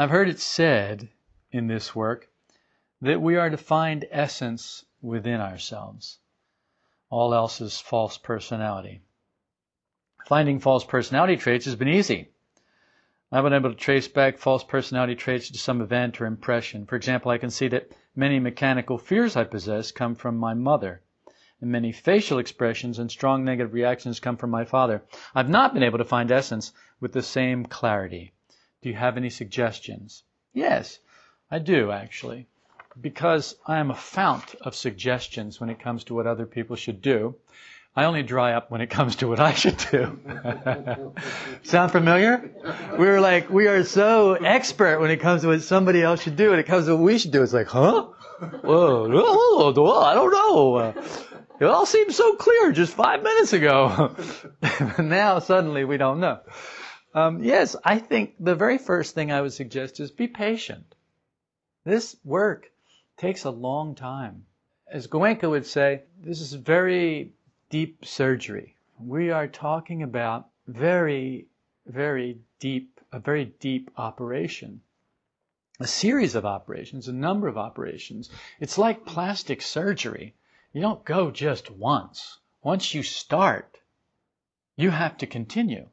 I've heard it said in this work that we are to find essence within ourselves. All else is false personality. Finding false personality traits has been easy. I've been able to trace back false personality traits to some event or impression. For example, I can see that many mechanical fears I possess come from my mother, and many facial expressions and strong negative reactions come from my father. I've not been able to find essence with the same clarity. Do you have any suggestions? Yes, I do actually. Because I am a fount of suggestions when it comes to what other people should do, I only dry up when it comes to what I should do. Sound familiar? We're like, we are so expert when it comes to what somebody else should do. When it comes to what we should do, it's like, huh? Whoa, whoa, I don't know. It all seemed so clear just five minutes ago. now suddenly we don't know. Um, yes, I think the very first thing I would suggest is be patient. This work takes a long time. As Goenka would say, this is very deep surgery. We are talking about very, very deep, a very deep operation. A series of operations, a number of operations. It's like plastic surgery. You don't go just once. Once you start, you have to continue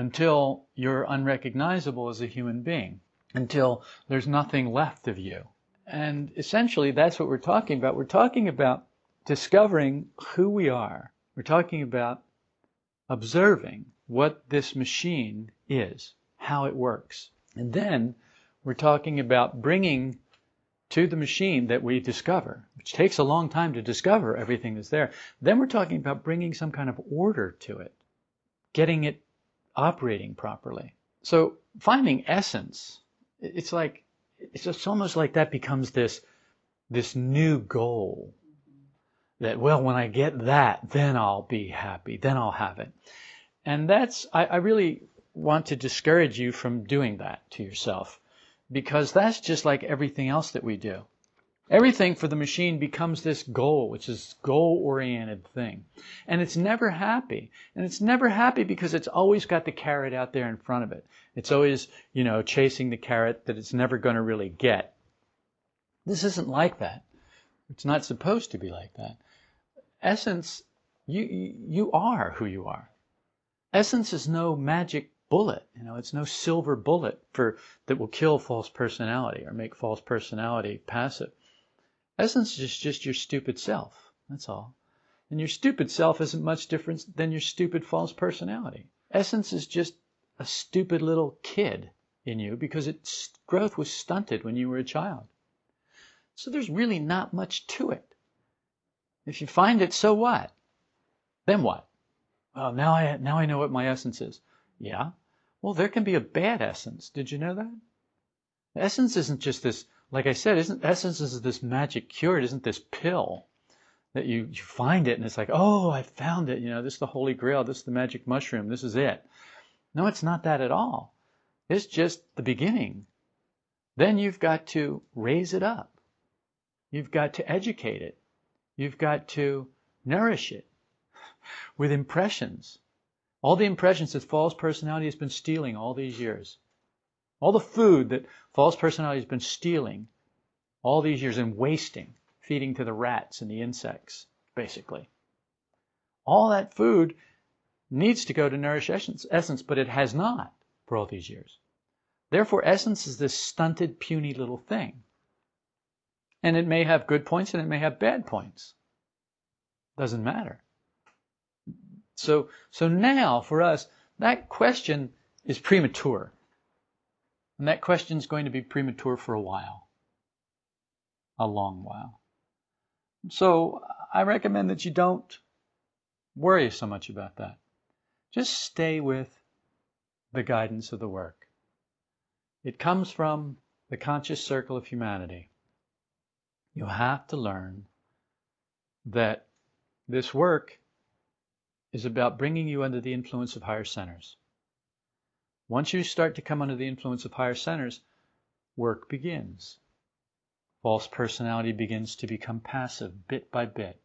until you're unrecognizable as a human being, until there's nothing left of you. And essentially, that's what we're talking about. We're talking about discovering who we are. We're talking about observing what this machine is, how it works. And then we're talking about bringing to the machine that we discover, which takes a long time to discover everything that's there. Then we're talking about bringing some kind of order to it, getting it operating properly. So finding essence, it's like it's just almost like that becomes this this new goal. That well, when I get that, then I'll be happy, then I'll have it. And that's I, I really want to discourage you from doing that to yourself because that's just like everything else that we do. Everything for the machine becomes this goal, which is goal oriented thing. And it's never happy. And it's never happy because it's always got the carrot out there in front of it. It's always, you know, chasing the carrot that it's never going to really get. This isn't like that. It's not supposed to be like that. Essence, you, you are who you are. Essence is no magic bullet. You know, it's no silver bullet for that will kill false personality or make false personality passive. Essence is just your stupid self. That's all. And your stupid self isn't much different than your stupid false personality. Essence is just a stupid little kid in you because its growth was stunted when you were a child. So there's really not much to it. If you find it, so what? Then what? Well, now I now I know what my essence is. Yeah. Well, there can be a bad essence. Did you know that? Essence isn't just this like I said, isn't essence is this magic cure? It isn't this pill that you, you find it and it's like, oh, I found it. You know, this is the holy grail. This is the magic mushroom. This is it. No, it's not that at all. It's just the beginning. Then you've got to raise it up. You've got to educate it. You've got to nourish it with impressions. All the impressions that false personality has been stealing all these years. All the food that false personality has been stealing all these years and wasting, feeding to the rats and the insects, basically. All that food needs to go to nourish essence, essence, but it has not for all these years. Therefore, essence is this stunted, puny little thing. And it may have good points and it may have bad points. Doesn't matter. So, so now for us, that question is premature. And that question is going to be premature for a while. A long while. So I recommend that you don't worry so much about that. Just stay with the guidance of the work. It comes from the conscious circle of humanity. You have to learn that this work is about bringing you under the influence of higher centers. Once you start to come under the influence of higher centers, work begins. False personality begins to become passive bit by bit.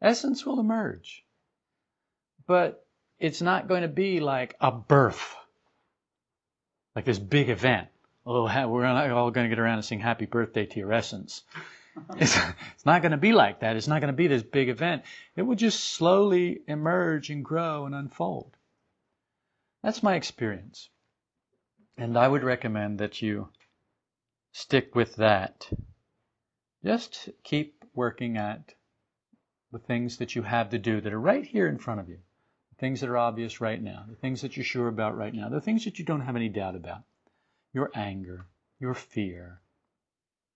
Essence will emerge. But it's not going to be like a birth, like this big event. oh, we're not all going to get around and sing happy birthday to your essence. It's, it's not going to be like that. It's not going to be this big event. It will just slowly emerge and grow and unfold. That's my experience. And I would recommend that you stick with that. Just keep working at the things that you have to do that are right here in front of you, the things that are obvious right now, the things that you're sure about right now, the things that you don't have any doubt about. Your anger, your fear,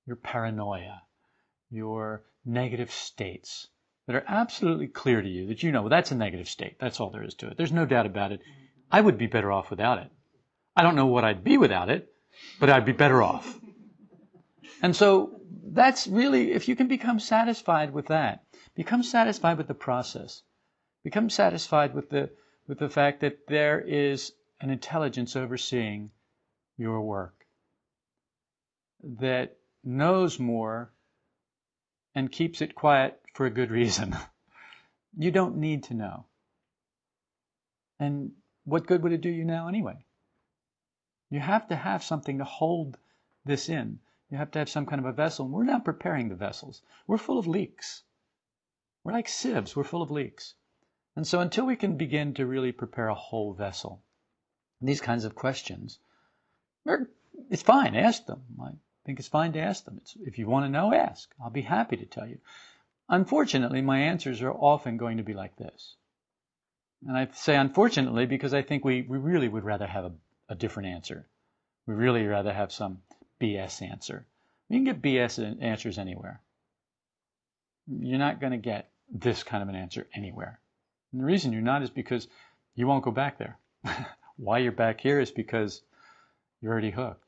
your paranoia, your negative states that are absolutely clear to you that you know well, that's a negative state. That's all there is to it. There's no doubt about it. I would be better off without it. I don't know what I'd be without it, but I'd be better off. And so that's really, if you can become satisfied with that, become satisfied with the process, become satisfied with the, with the fact that there is an intelligence overseeing your work that knows more and keeps it quiet for a good reason. you don't need to know. And what good would it do you now anyway? You have to have something to hold this in. You have to have some kind of a vessel. And we're not preparing the vessels. We're full of leaks. We're like sieves. We're full of leaks. And so until we can begin to really prepare a whole vessel, these kinds of questions, it's fine. Ask them. I think it's fine to ask them. It's, if you want to know, ask. I'll be happy to tell you. Unfortunately, my answers are often going to be like this. And I say unfortunately because I think we, we really would rather have a a different answer. We really rather have some BS answer. You can get BS answers anywhere. You're not going to get this kind of an answer anywhere. And the reason you're not is because you won't go back there. Why you're back here is because you're already hooked.